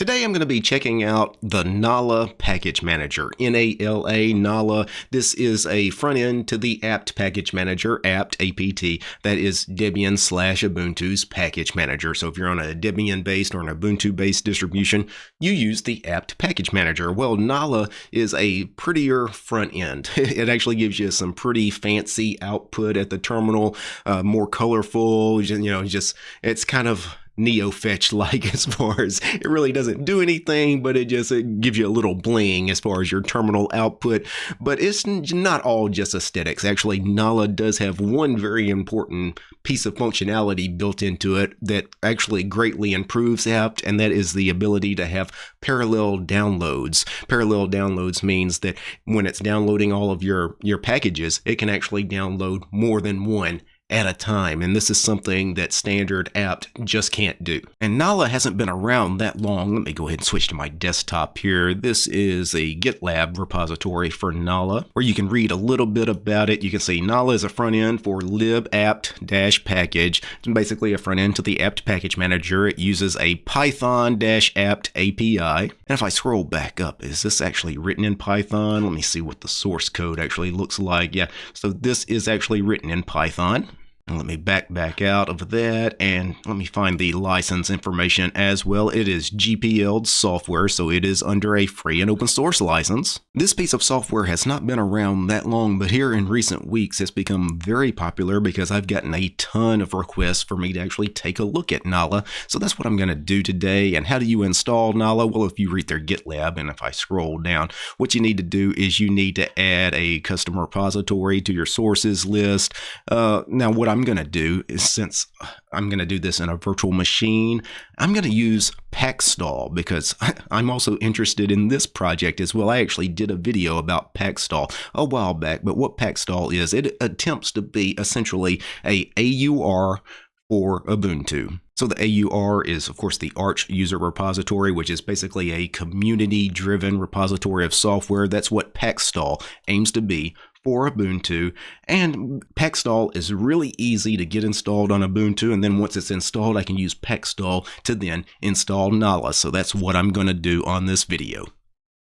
Today I'm going to be checking out the Nala Package Manager, N-A-L-A, Nala. This is a front end to the apt package manager, apt, A-P-T, that is Debian slash Ubuntu's package manager. So if you're on a Debian-based or an Ubuntu-based distribution, you use the apt package manager. Well, Nala is a prettier front end. it actually gives you some pretty fancy output at the terminal, uh, more colorful, you know, just, it's kind of NeoFetch like as far as it really doesn't do anything, but it just it gives you a little bling as far as your terminal output. But it's not all just aesthetics. Actually, Nala does have one very important piece of functionality built into it that actually greatly improves apt, and that is the ability to have parallel downloads. Parallel downloads means that when it's downloading all of your, your packages, it can actually download more than one at a time, and this is something that standard apt just can't do. And Nala hasn't been around that long. Let me go ahead and switch to my desktop here. This is a GitLab repository for Nala, where you can read a little bit about it. You can see Nala is a front end for libapt-package. It's basically a front end to the apt package manager. It uses a Python-apt API. And if I scroll back up, is this actually written in Python? Let me see what the source code actually looks like. Yeah, so this is actually written in Python. Let me back back out of that and let me find the license information as well. It is GPL software, so it is under a free and open source license. This piece of software has not been around that long, but here in recent weeks it's become very popular because I've gotten a ton of requests for me to actually take a look at Nala. So that's what I'm going to do today. And how do you install Nala? Well, if you read their GitLab and if I scroll down, what you need to do is you need to add a custom repository to your sources list. Uh, now, what I'm I'm going to do is since I'm going to do this in a virtual machine, I'm going to use Pacstall because I'm also interested in this project as well. I actually did a video about Pacstall a while back, but what Pacstall is, it attempts to be essentially a AUR for Ubuntu. So the AUR is, of course, the Arch User Repository, which is basically a community-driven repository of software. That's what Pacstall aims to be for Ubuntu. And Pacstall is really easy to get installed on Ubuntu. And then once it's installed, I can use Pacstall to then install Nala. So that's what I'm going to do on this video.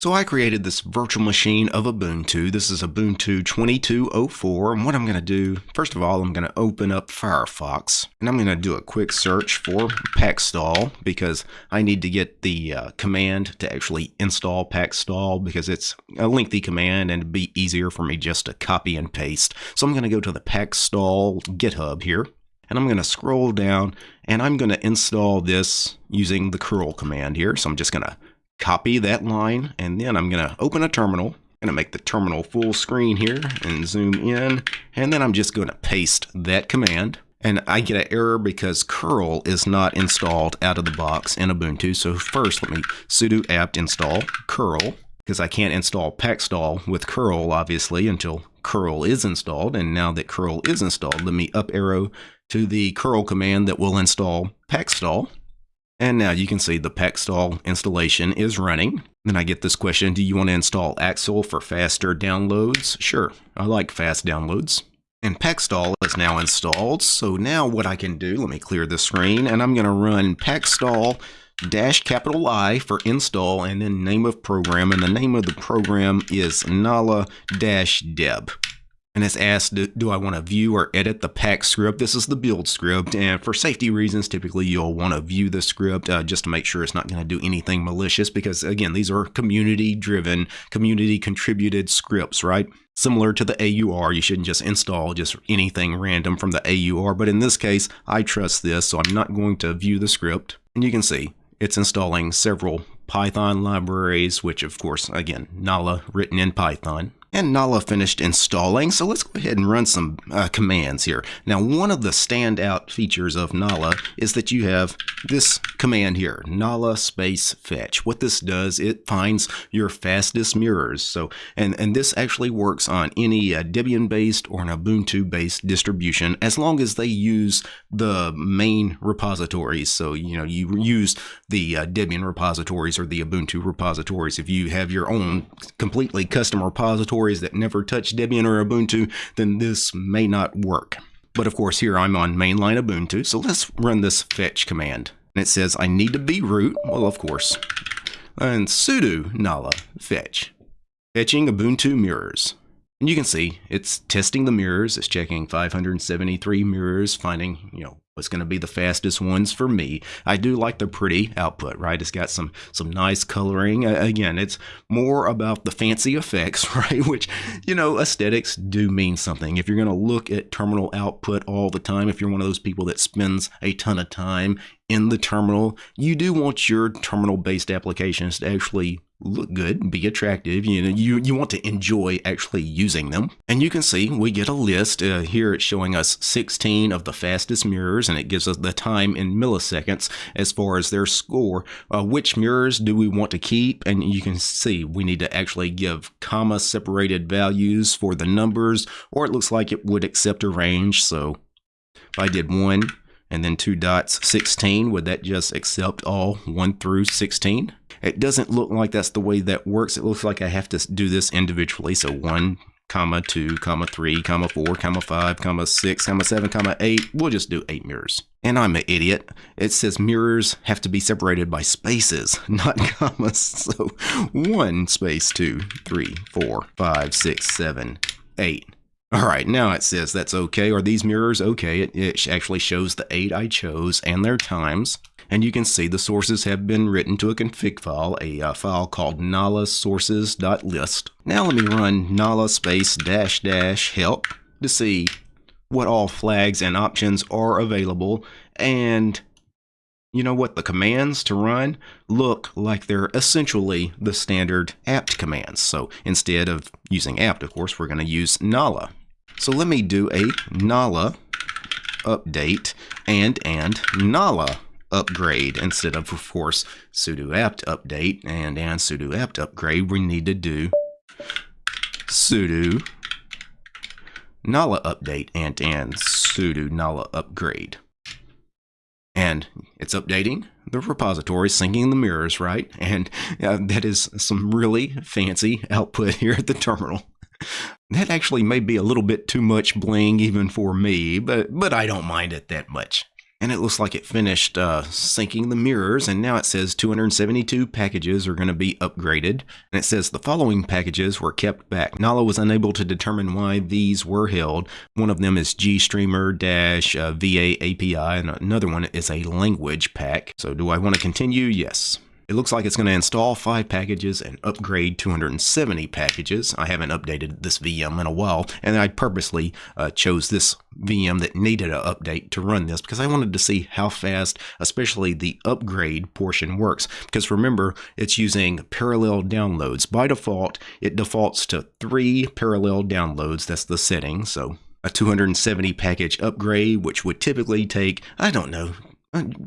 So I created this virtual machine of Ubuntu. This is Ubuntu 2204. And what I'm going to do, first of all, I'm going to open up Firefox. And I'm going to do a quick search for Pacstall because I need to get the uh, command to actually install Pacstall because it's a lengthy command and it'd be easier for me just to copy and paste. So I'm going to go to the Pacstall GitHub here. And I'm going to scroll down and I'm going to install this using the curl command here. So I'm just going to copy that line, and then I'm going to open a terminal. I'm going to make the terminal full screen here and zoom in, and then I'm just going to paste that command. And I get an error because curl is not installed out of the box in Ubuntu. So first, let me sudo apt install curl, because I can't install pacstall with curl, obviously, until curl is installed. And now that curl is installed, let me up arrow to the curl command that will install pacstall. And now you can see the Pacstall installation is running. Then I get this question, do you want to install Axel for faster downloads? Sure, I like fast downloads. And Pacstall is now installed, so now what I can do, let me clear the screen, and I'm going to run Pacstall dash capital I for install and then name of program, and the name of the program is Nala dash deb and it's asked, do, do I want to view or edit the pack script? This is the build script, and for safety reasons, typically you'll want to view the script uh, just to make sure it's not going to do anything malicious, because again, these are community-driven, community-contributed scripts, right? Similar to the AUR, you shouldn't just install just anything random from the AUR, but in this case, I trust this, so I'm not going to view the script. And you can see, it's installing several Python libraries, which of course, again, Nala written in Python. And Nala finished installing, so let's go ahead and run some uh, commands here. Now, one of the standout features of Nala is that you have this command here, Nala space fetch. What this does, it finds your fastest mirrors. So, and, and this actually works on any uh, Debian-based or an Ubuntu-based distribution, as long as they use the main repositories. So, you know, you use the uh, Debian repositories or the Ubuntu repositories. If you have your own completely custom repositories that never touch Debian or Ubuntu, then this may not work. But of course, here I'm on mainline Ubuntu, so let's run this fetch command. And it says I need to be root. Well, of course, and sudo nala fetch, fetching Ubuntu mirrors. And you can see it's testing the mirrors. It's checking 573 mirrors, finding, you know, what's going to be the fastest ones for me. I do like the pretty output, right? It's got some some nice coloring. Uh, again, it's more about the fancy effects, right? Which, you know, aesthetics do mean something. If you're going to look at terminal output all the time, if you're one of those people that spends a ton of time in the terminal, you do want your terminal-based applications to actually look good, be attractive. You know, you, you want to enjoy actually using them. And you can see we get a list. Uh, here it's showing us 16 of the fastest mirrors, and it gives us the time in milliseconds as far as their score. Uh, which mirrors do we want to keep? And you can see we need to actually give comma separated values for the numbers, or it looks like it would accept a range. So if I did one, and then two dots 16 would that just accept all 1 through 16 it doesn't look like that's the way that works. It looks like I have to do this individually. So 1 comma 2 comma 3 comma 4 comma 5 comma 6 comma 7 comma 8 we'll just do 8 mirrors. And I'm an idiot. It says mirrors have to be separated by spaces not commas. So 1 space 2 3 4 5 6 7 8 all right, now it says that's okay. Are these mirrors okay? It, it, actually shows the eight I chose and their times. And you can see the sources have been written to a config file, a uh, file called nala sources.list. Now let me run nala space dash dash help to see what all flags and options are available. And you know what? The commands to run look like they're essentially the standard apt commands. So instead of using apt, of course, we're going to use nala. So let me do a Nala update and and Nala upgrade instead of, of course, sudo apt update and and sudo apt upgrade. We need to do sudo Nala update and and sudo Nala upgrade. And it's updating the repository, syncing the mirrors, right? And uh, that is some really fancy output here at the terminal. That actually may be a little bit too much bling even for me, but, but I don't mind it that much. And it looks like it finished uh, syncing the mirrors, and now it says 272 packages are going to be upgraded. And it says the following packages were kept back. Nala was unable to determine why these were held. One of them is GStreamer-VA API, and another one is a language pack. So do I want to continue? Yes. It looks like it's going to install 5 packages and upgrade 270 packages. I haven't updated this VM in a while, and I purposely uh, chose this VM that needed an update to run this because I wanted to see how fast, especially the upgrade portion works. Because remember, it's using parallel downloads. By default, it defaults to 3 parallel downloads. That's the setting, so a 270 package upgrade, which would typically take, I don't know,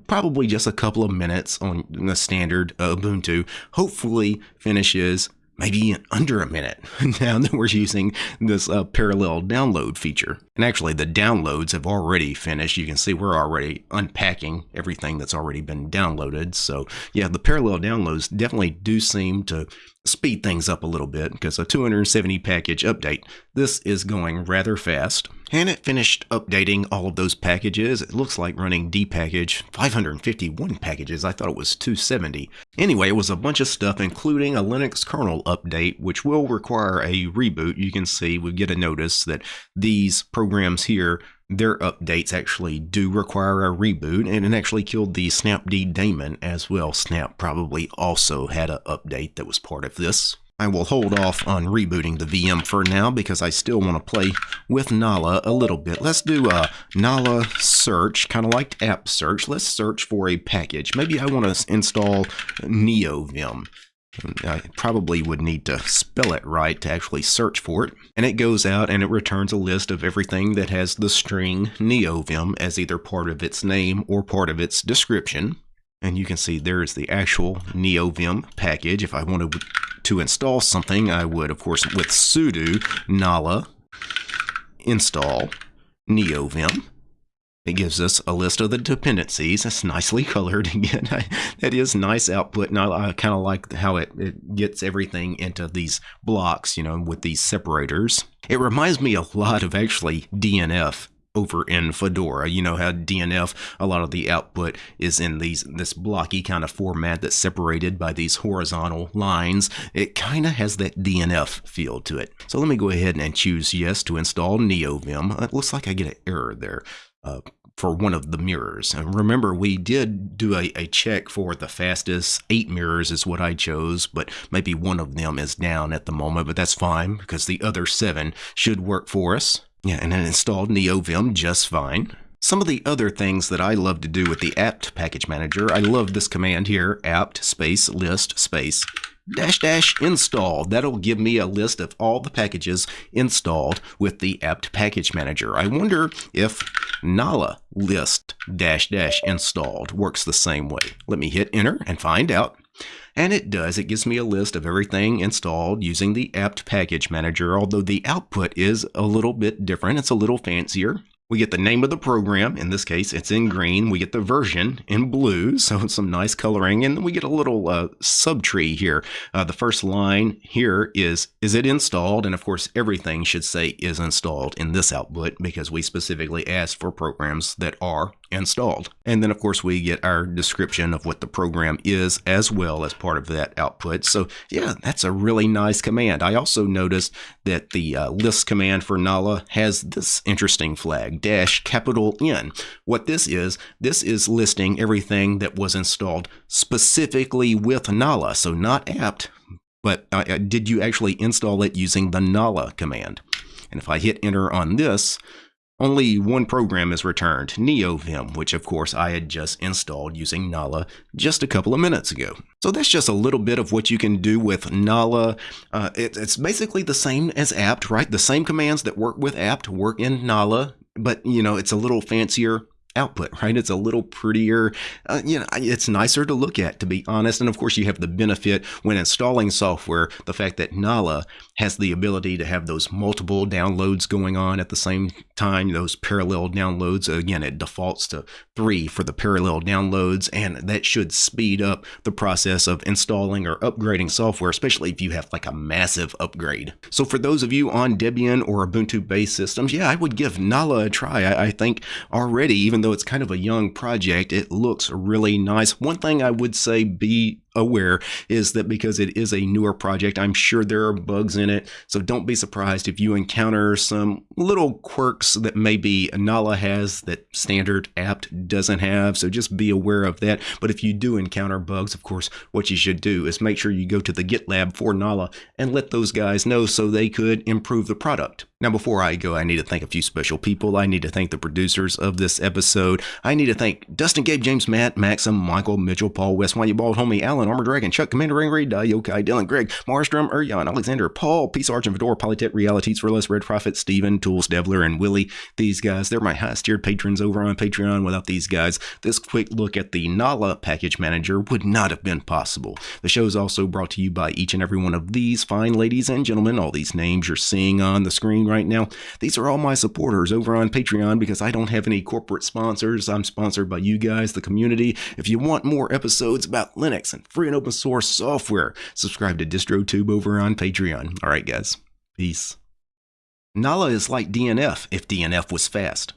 probably just a couple of minutes on the standard Ubuntu, hopefully finishes maybe under a minute now that we're using this uh, parallel download feature. And actually, the downloads have already finished. You can see we're already unpacking everything that's already been downloaded. So, yeah, the parallel downloads definitely do seem to speed things up a little bit because a 270 package update, this is going rather fast. And it finished updating all of those packages. It looks like running dpackage 551 packages. I thought it was 270. Anyway, it was a bunch of stuff, including a Linux kernel update, which will require a reboot. You can see we get a notice that these programs here their updates actually do require a reboot, and it actually killed the Snapd daemon as well. Snap probably also had an update that was part of this. I will hold off on rebooting the VM for now because I still want to play with Nala a little bit. Let's do a Nala search, kind of like apt search. Let's search for a package. Maybe I want to install NeoVim. I probably would need to spell it right to actually search for it. And it goes out and it returns a list of everything that has the string neovim as either part of its name or part of its description. And you can see there is the actual neovim package. If I wanted to install something, I would, of course, with sudo nala install neovim. It gives us a list of the dependencies. It's nicely colored again. that is nice output, and I, I kind of like how it, it gets everything into these blocks, you know, with these separators. It reminds me a lot of actually DNF over in Fedora. You know how DNF, a lot of the output is in these this blocky kind of format that's separated by these horizontal lines. It kind of has that DNF feel to it. So let me go ahead and choose yes to install NeoVim. Uh, it looks like I get an error there. Uh, for one of the mirrors. And remember, we did do a, a, check for the fastest. Eight mirrors is what I chose, but maybe one of them is down at the moment, but that's fine because the other seven should work for us. Yeah, and it installed NeoVim just fine. Some of the other things that I love to do with the apt package manager, I love this command here, apt space list space dash dash install. That'll give me a list of all the packages installed with the apt package manager. I wonder if Nala list dash dash installed works the same way. Let me hit enter and find out. And it does. It gives me a list of everything installed using the apt package manager, although the output is a little bit different. It's a little fancier. We get the name of the program. In this case, it's in green. We get the version in blue, so some nice coloring. And we get a little uh, subtree here. Uh, the first line here is, is it installed? And of course, everything should say is installed in this output because we specifically asked for programs that are installed. And then of course we get our description of what the program is as well as part of that output. So yeah, that's a really nice command. I also noticed that the uh, list command for Nala has this interesting flag dash capital N. What this is, this is listing everything that was installed specifically with Nala, so not apt, but uh, uh, did you actually install it using the Nala command? And if I hit enter on this, only one program is returned, NeoVim, which of course I had just installed using Nala just a couple of minutes ago. So that's just a little bit of what you can do with Nala. Uh, it, it's basically the same as apt, right? The same commands that work with apt work in Nala but you know it's a little fancier output, right? It's a little prettier. Uh, you know, it's nicer to look at, to be honest. And of course, you have the benefit when installing software, the fact that Nala has the ability to have those multiple downloads going on at the same time, those parallel downloads. Again, it defaults to three for the parallel downloads, and that should speed up the process of installing or upgrading software, especially if you have like a massive upgrade. So for those of you on Debian or Ubuntu based systems, yeah, I would give Nala a try. I, I think already, even though it's kind of a young project, it looks really nice. One thing I would say be aware is that because it is a newer project, I'm sure there are bugs in it. So don't be surprised if you encounter some little quirks that maybe Nala has that standard apt doesn't have. So just be aware of that. But if you do encounter bugs, of course, what you should do is make sure you go to the GitLab for Nala and let those guys know so they could improve the product. Now, before I go, I need to thank a few special people. I need to thank the producers of this episode. I need to thank Dustin, Gabe, James, Matt, Maxim, Michael, Mitchell, Paul, West, You Bald Homie, Alan, Armor Dragon, Chuck, Commander Ringray, Yokai, Dylan, Greg, Marstrom, Urjan, Alexander, Paul, Peace Arch and Fedora, Polytech, Realities for Less, Red Prophet, Steven, Tools, Devler, and Willie. These guys, they're my highest tiered patrons over on Patreon. Without these guys, this quick look at the Nala package manager would not have been possible. The show is also brought to you by each and every one of these fine ladies and gentlemen. All these names you're seeing on the screen right now. These are all my supporters over on Patreon because I don't have any corporate sponsors. I'm sponsored by you guys, the community. If you want more episodes about Linux and free and open source software, subscribe to DistroTube over on Patreon. All right, guys. Peace. Nala is like DNF if DNF was fast.